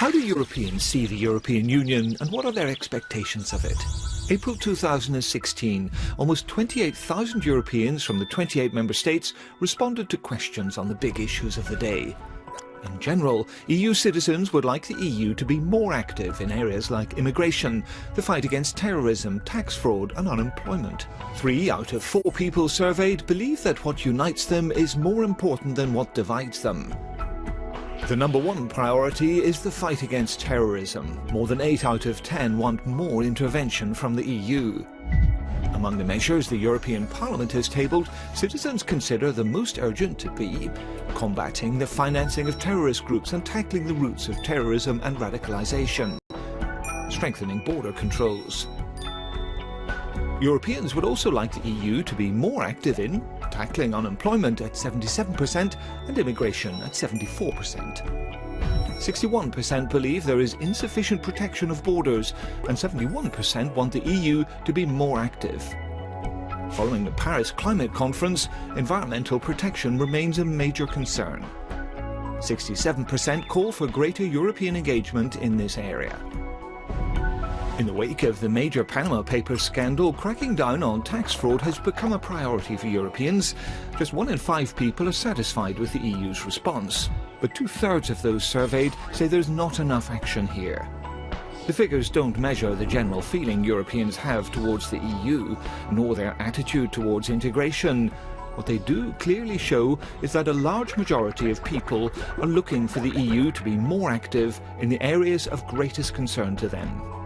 How do Europeans see the European Union and what are their expectations of it? April 2016, almost 28,000 Europeans from the 28 member states responded to questions on the big issues of the day. In general, EU citizens would like the EU to be more active in areas like immigration, the fight against terrorism, tax fraud and unemployment. Three out of four people surveyed believe that what unites them is more important than what divides them. The number one priority is the fight against terrorism. More than 8 out of 10 want more intervention from the EU. Among the measures the European Parliament has tabled, citizens consider the most urgent to be combating the financing of terrorist groups and tackling the roots of terrorism and radicalisation, strengthening border controls. Europeans would also like the EU to be more active in tackling unemployment at 77% and immigration at 74%. 61% believe there is insufficient protection of borders and 71% want the EU to be more active. Following the Paris Climate Conference, environmental protection remains a major concern. 67% call for greater European engagement in this area. In the wake of the major Panama Papers scandal, cracking down on tax fraud has become a priority for Europeans. Just one in five people are satisfied with the EU's response. But two-thirds of those surveyed say there's not enough action here. The figures don't measure the general feeling Europeans have towards the EU, nor their attitude towards integration. What they do clearly show is that a large majority of people are looking for the EU to be more active in the areas of greatest concern to them.